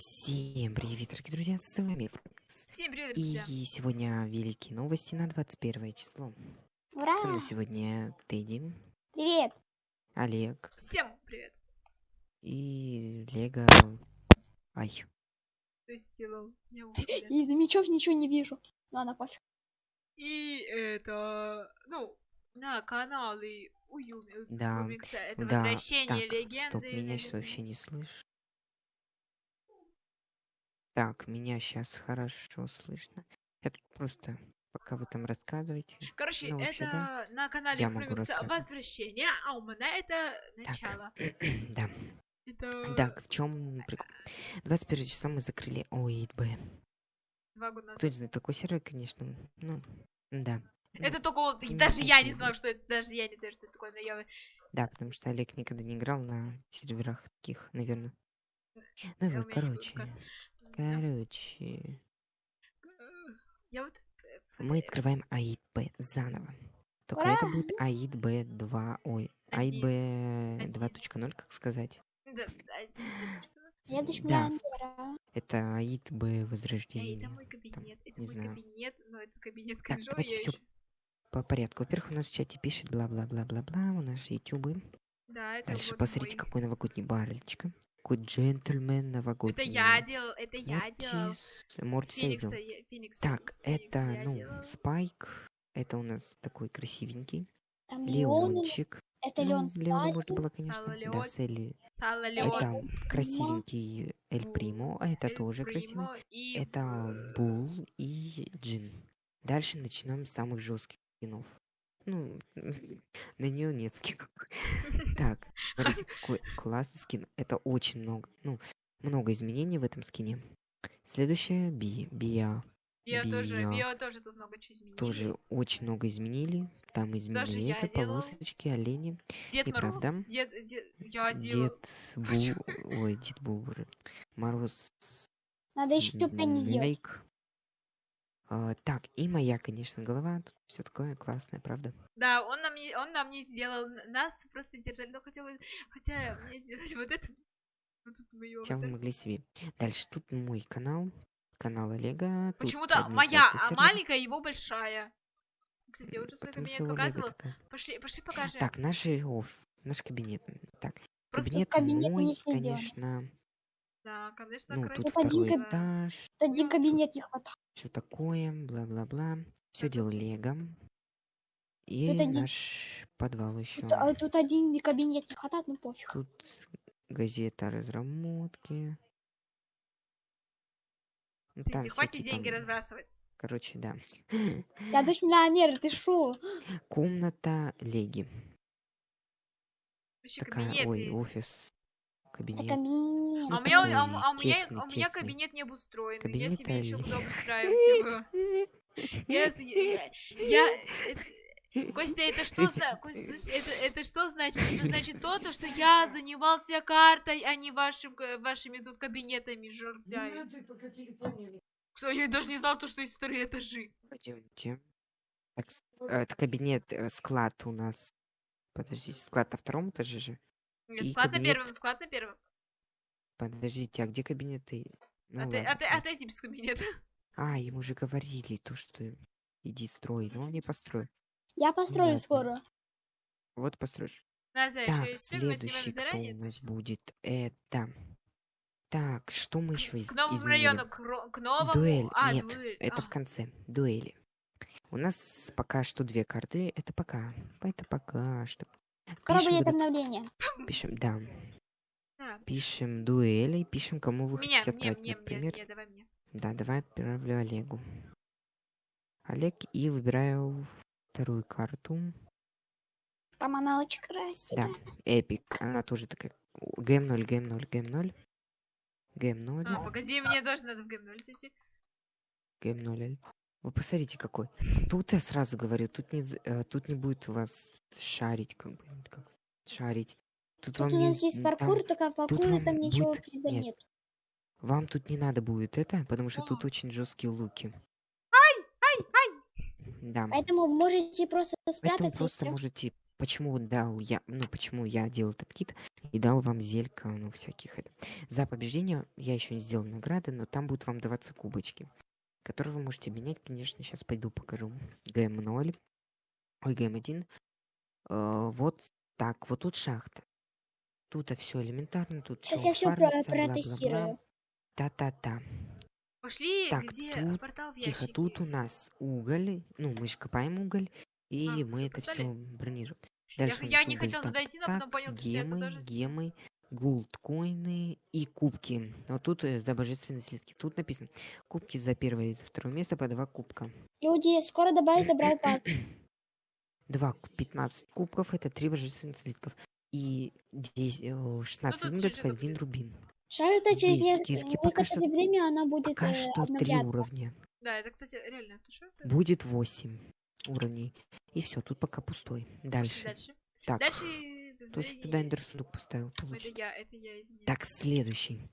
Всем привет, дорогие друзья, с вами. Всем привет, И друзья. сегодня великие новости на 21 число. Ура! Со мной сегодня Тедди, Привет! Олег Всем привет. и Лего. Ай, Что сделал? Из мечов ничего не вижу. Ладно, пофиг. И это, ну, на канале у Юми, у Да, это да, возвращение так, легенды. стоп, меня сейчас вообще не слышно. Так, меня сейчас хорошо слышно. Я тут просто, пока вы там рассказываете. Короче, ну, вообще, это да, на канале рассказать. возвращение, а у меня это начало. да, Это так, в чем прикол? 21 числа мы закрыли ОИДБ. два года назад. Кто знает такой сервер, конечно, ну, да. Ну, Это только вот, даже я не знала, что это, даже я не знаю, что это такое, но я... Да, потому что Олег никогда не играл на серверах таких, наверное. Ну вот, короче. Короче. Я вот... э, Мы э, открываем АИДБ заново. Только это Ура! будет АИДБ 2, ой. АИДБ Один. 2.0, как сказать. да, да. Это АИДБ Возрождение. это мой кабинет, это не мой знаю. кабинет, но это кабинет Так, давайте я всё ещё- По порядку. Во-первых, у нас в чате пишет бла-бла-бла-бла-бла, у нас же ютубы. Да, это Дальше вот посмотрите, мой- какой новогодний барельчика. Какой джентльмен Это новогодний. я делал, это я делал. Мортис, Мортис я видел. Феникса, я- Феникса, Так, Феникса это, ну, делала. Спайк. Это у нас такой красивенький. Там Леон. Леончик. Это Ну, Леон Леона можно Спайк. было, конечно. Да, Леон. Селли. Сало Это Леон, Это красивенький Эль Примо. а Это Эль тоже красивый. Примо и Это Бул и Джин. Дальше начнем с самых жестких скинов. Ну, на нее нет скинов. Так, смотрите, какой классный скин. Это очень много. Ну, много изменений в этом скине. Следующее Би. Биа. Био тоже, Био. Тоже тут много чего изменили. Тоже очень много изменили. Там изменили это, полосочки, олени. Дед и Мороз, правда. дед, дед, я делал. Дед Бул... Ой, Дед Бул уже. Мороз Надо еще Пенни сделать. А, так, и моя, конечно, голова. Все такое классное, правда? Да, он нам, не, он нам не сделал, нас просто держали, но хотя, бы- хотя мне сделали вот это, вот тут мы её Хотя вы могли себе. Дальше тут мой канал. Канал Олега. тут Почему-то моя, а маленькая, его большая. Кстати, я уже свой кабинет показывала. Пошли, пошли покажем. Так, наш, оф, наш кабинет. Так, Просто кабинет кабинеты не мой, все сделаны. Да, конечно, Ну, тут Тут красиво. один второй каб- этаж. Тут один кабинет не хватает. Все такое, бла-бла-бла. Все делал Лего. И Тут один- наш подвал еще. Тут, а тут один кабинет не хватает, ну пофиг. Тут газета о разработке. Ну, Ты, там ты хватит всякие деньги там, разбрасывать. Короче, да. Я дочь миллионера, ты шо? Комната Леги. Вообще Такая, кабинет. ой, и- офис. Это Кабинет. кабинет. А у Ну, меня, такой а, у- а у меня, тесный, а у меня тесный. кабинет не обустроен. я Кабинет себе еще буду обустраивать его. Я, я, я- это- Костя, это что за... Костя, слышь, это, это что значит? Это значит то, то, что я занимался картой, а не вашим, ка- вашими тут кабинетами, жердяи. Кстати, я даже не знал, то, что есть вторые этажи. Пойдемте. Так, э, это кабинет, э, склад у нас. Подождите, склад на втором этаже же. Нет, Склад на кабинет. первом, склад на первом. Подождите, а где кабинеты? Ну, а, ты, ладно, а, ты, а ты иди без кабинета. А, ему же говорили то, что иди строй, но он не построил. Я построю Понятно. скоро. Вот построишь. Так, есть мы снимаем следующий кто у нас будет? Это... Так, что мы еще К новому изменили? району, к, к новому... Дуэль. А, Нет, дуэль. это а. в конце. Дуэли. У нас пока что две карты. Это пока. Это пока что. Вот обновление. пишем, да. Да. Пишем дуэли, пишем, кому вы хотите мне, отправить, мне, например. мне, давай мне. Да, давай отправлю Олегу. Олег, и выбираю вторую карту. Там она очень Да, красивая. Эпик. Она тоже такая. ГМ0, ГМ0, ГМ0. ГМ0. А, погоди, мне тоже надо в гейм зайти. ГМ0. Вы посмотрите, какой. Тут я сразу говорю, тут не, э, тут не будет у вас шарить, как бы, как шарить. Тут, Тут вам у не, нас есть м, паркур, там- только в паркуре там ничего будет- приза нет. нет. вам тут не надо будет это, потому что тут очень жесткие луки. Ай, ай! Да. Поэтому можете просто Поэтому спрятаться и просто можете почему дал я, ну, почему я делал этот кит и дал вам зелька, ну, всяких это. За побеждение я еще не сделал награды, но там будут вам даваться кубочки, которые вы можете обменять, конечно, сейчас пойду покажу. ГМ0, ой, ГМ1. Э, вот так, вот тут шахта. Тут все элементарно, тут Сейчас всё я все бла-бла-бла. протестирую. Та-та-та. Пошли, Так, где тут- портал в Тихо, тут у нас уголь, ну, мы же копаем уголь, и А, мы это все бронируем. Я, Дальше я нас не хотел туда идти, но потом понял, что я гемы, туда же... гемы, гулдкоины и кубки. Вот тут э, за божественные слитки. Тут написано, кубки за первое и за второе место по два кубка. Люди, скоро добавится Брау Пас. Два, 15 кубков, это три божественных слитков. И 10, э, 16 тут минут, чуть-чуть один рубин. Шарта через некоторое время она будет Пока э, что три уровня. Да, это, кстати, реально, это? Будет 8 уровней. И все, тут пока пустой. Дальше. Дальше. Так, Дальше... тут измерение- сюда эндерсундук поставил. Это я, это я. Так, следующий.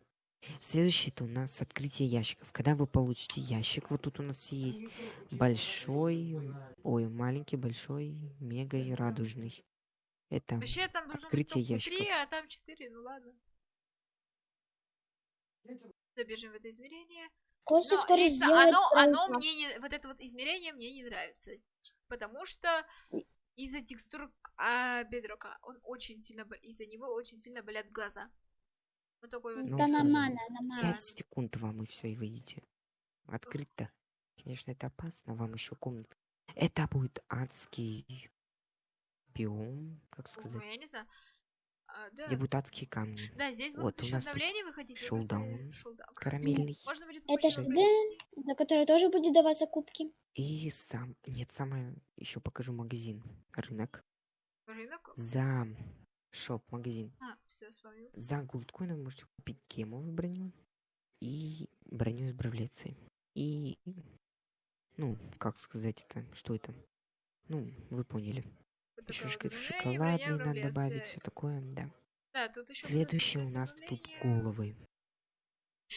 Следующий это у нас открытие ящиков. Когда вы получите ящик, вот тут у нас есть большой, ой, маленький, большой, мега и радужный. Это Вообще там быть открытие ящиков. а там четыре, ну ладно. Забежим в это измерение. Костя Но скоро лично оно, оно мне не, вот это вот измерение мне не нравится, потому что из-за текстур а, бедрока он очень сильно, бол- из-за него очень сильно болят глаза. Вот такой вот. Ну, Да всё. нормально, нормально. 5 секунд вам и все, и выйдете. Открыть-то. Конечно, это опасно, вам еще комната. Это будет адский биом, как Ну, сказать, я не знаю. А, да. адские камни. Да, здесь Вот, будут у еще обновления выходить. шоудаун. Карамельный. Можно будет Это позже ж пройти. Дэн, за который тоже будет даваться кубки. И сам, нет, самое, еще покажу магазин, рынок. Рынок. За шоп, магазин. А, все, с вами. За голдкоин вы можете купить гемовую броню и броню из бравлеции. И, ну, как сказать это, что это? Ну, вы поняли. Еще броня, шоколадный надо добавить, все такое, да. Да, тут еще Следующее у нас тут головы.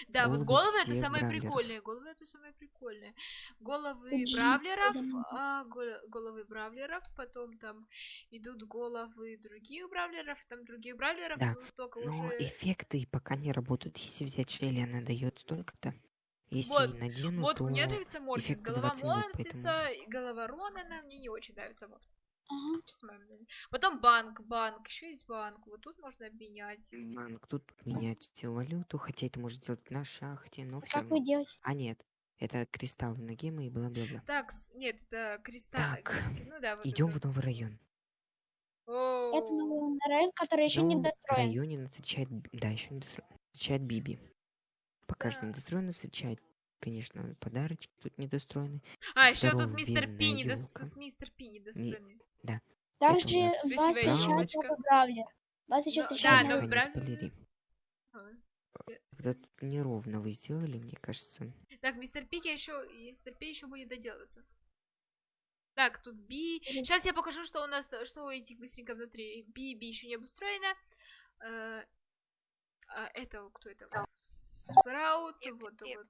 Да, вот головы головы это самые бравлеров. прикольные. Головы это самые прикольные. Головы бравлеров, а, го- головы бравлеров, потом там идут головы других бравлеров, там других бравлеров Да, только Но уже. эффекты пока не работают. Если взять Шелли, она дает столько-то. Если Вот, надену, Вот то... мне нравится Мортис. Голова 20 минут, Мортиса и голова Ронана мне не очень нравится. Вот, Ага. Потом банк, банк, еще есть банк. Вот тут можно обменять. Банк, тут менять валюту, хотя это можно сделать на шахте, но все Как вы равно. делаете? А нет, это кристаллы на гемы и бла-бла-бла. Так, нет, это кристалл. Так, Ну да, вот Идем это. в новый район. Это новый район, который еще не В достроен. районе нас встречает, да, еще не достроен, встречает Биби. Пока что Да. недостроено встречает, конечно, подарочки тут недостроены. А, еще тут мистер Пи недос- ёлка. Тут мистер Пи недостроенный. Также у нас вас новый бравлер. Вас еще да, встречает но новый... не правильно. спойлери. А. Когда тут неровно вы сделали, мне кажется. Так, мистер Пики еще, мистер Пи еще будет доделываться. Так, тут Би. Сейчас я покажу, что у нас, что у этих быстренько внутри. Би, Би еще не обустроено. Э, а это кто это? Спраут, вот, вот.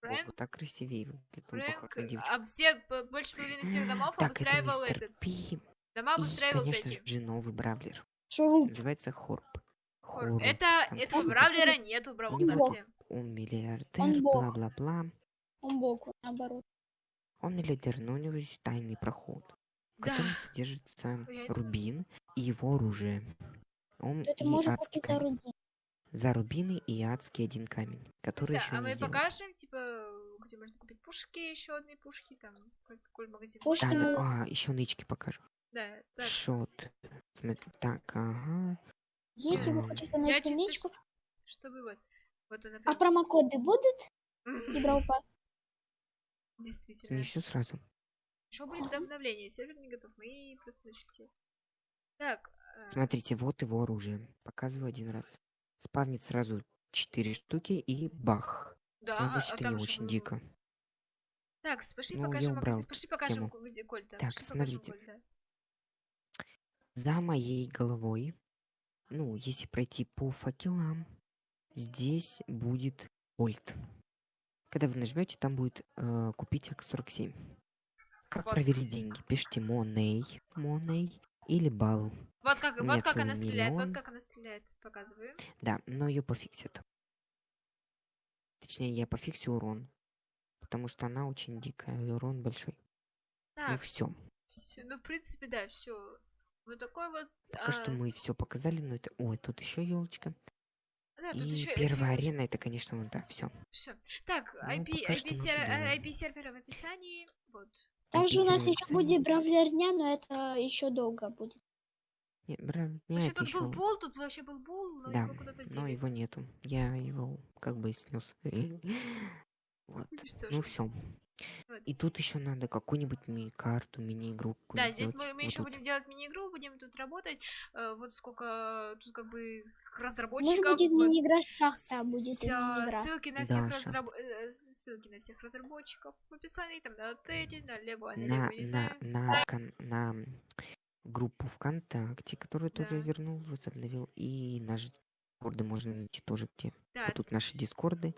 Фрэнк, вот так красивее выглядит. Фрэнк, а все, больше половины всех домов Так, это обустраивал мистер этот. Пи. Дома И, обустраивал конечно Тедди. же, новый бравлер. Шуруп. Называется Хорп. Хор- Хорп. Это, этого Хорп. бравлера нету в Бравл У него- Старсе. Он миллиардер, бог. бла-бла-бла. Он боку, наоборот. Он миллиардер, но у него есть тайный проход, в Да. котором содержится Я- Рубин и его оружие. Он Кто-то и может адский купить камень. За рубины и адский один камень, который Кстати, еще а не мы сделан. покажем, типа, где можно купить пушки, еще одни пушки, там, как- какой магазин. Пушки Да, мы- да, а, еще нычки покажу. Да, так. Шот. Смотри, так, ага. Если вы М. хотите найти чисто нычку, с- чтобы вот, вот она а прям, промокоды будут? И Брау Пас? действительно. Не все сразу. Еще будет обновление, сервер не готов, мы просто начали. Так, э, Смотрите, вот его оружие. Показываю один раз. Спавнит сразу четыре штуки и бах. да, Но а, а там не очень был- дико. Так, пошли Ну, я покажем убрал эту пошли покажем, тему. где Кольта. Так, пошли покажем смотрите. Кольта. За моей головой, ну, если пройти по факелам, здесь будет Ольт. Когда вы нажмете, там будет э, купить АК-47. Как Вот. проверить деньги? Пишите Money, Money или балл. Вот как, вот как она стреляет, вот миллион. как она стреляет. Показываю. Да, но ее пофиксят. Точнее, я пофиксю урон. Потому что она очень дикая, и урон большой. ну Так, все. всё, ну, в принципе, да, все. Вот такой вот. Пока что а, мы все показали, но это. Ой, тут еще елочка. да, И ещё первая эти- арена это, конечно, вот да, все. Всё. Так, Ну, IP, что IP, мы сер-. IP сервера в описании. Вот. Также у нас еще будет бравлерня, но это еще долго будет. Не, бра, не, Вообще это тут еще. был бол, тут вообще был бол, но Да, его куда-то но его нету. Я его как бы снес. Вот. Ну все. И тут еще надо какую-нибудь ми-карту, мини-игру. Да, здесь мы, мы Вот еще тут. будем делать мини-игру, будем тут работать. Э, вот сколько тут как бы Может разработчиков. будет вот, мини-игра шахта, будет мини-игра. ссылки на Да, всех шахта. разраб- э, ссылки на всех разработчиков в описании, там на Теди, на Лего, а на на, на, на, кон- на группу ВКонтакте, которую тоже Да. вернул, возобновил. И наш дискорды можно найти тоже где. Да, Вот тут наши дискорды.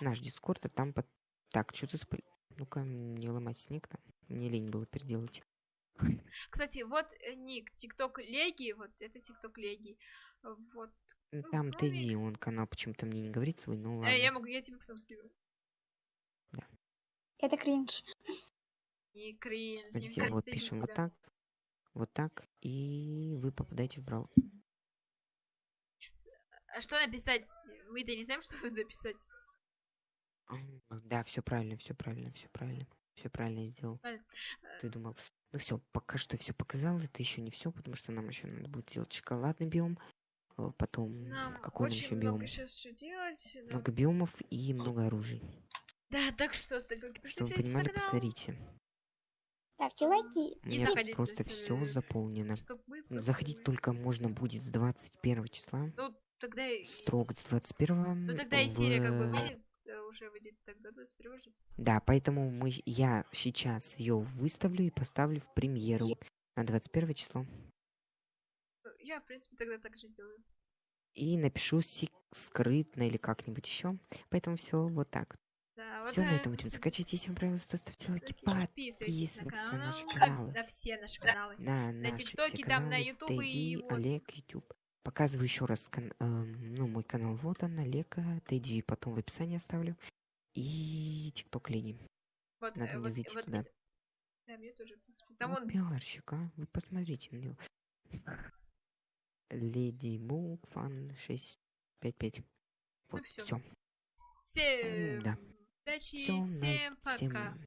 Наш дискорд, а там под... Так, что ты спри... Ну-ка, не ломать снег там. Мне лень было переделать. Кстати, вот э, ник, ТикТок Леги, вот это ТикТок Леги. Вот. Ну, Ну, Там Тедди, Ромикс. он канал почему-то мне не говорит свой, ну Э, я ладно. могу, я тебе потом скину. Это кринж. Не кринж, не Смотрите, кринж, вот пишем вот себя. так, вот так, и вы попадаете в брал. А что написать? Мы-то не знаем, что написать. М, Да, все правильно, все правильно, все правильно. Все правильно я сделал. Правильно. Ты думал, ну все, пока что все показал, это еще не все, потому что нам еще надо будет сделать шоколадный биом, э, потом Нам какой очень еще много биом? сейчас что делать. нам- Много биомов и много оружий. Да, так что, ставьте лайки, Чтобы вы понимали, канал, посмотрите. Ставьте лайки. У И меня заходите просто на все заполнено. мы Заходить только можно будет с 21 числа. Ну, тогда... и Строго с с- 21 Ну, тогда и серия как бы в- выйдет, э, уже выйдет тогда 21 же. Да, поэтому мы, я сейчас ее выставлю и поставлю в премьеру на 21 число. Ну, Я, в принципе, тогда так же сделаю. И напишу сик- скрытно или как-нибудь еще. Поэтому все вот так. Да, вот Все, на э, этом будем заканчивать. Если вам понравилось, то ставьте лайки, Подписывайтесь на на канал, наши на- каналы. на все наши каналы. на, на наши ТикТоке, там, на Ютубе и. Олег, Ютуб. Показываю еще раз кан- эм, ну, мой канал. Вот он, Олег, э, Тедди, потом в описании оставлю. И ТикТок Лени. Вот, Надо э, мне вот, зайти вот, туда. Да, мне тоже, в принципе. Там Ну, он пиарщик, а? Вы посмотрите на него. Леди Бук Фан 655. Вот, всё. все. всем да. удачи, Все, всем пока. всем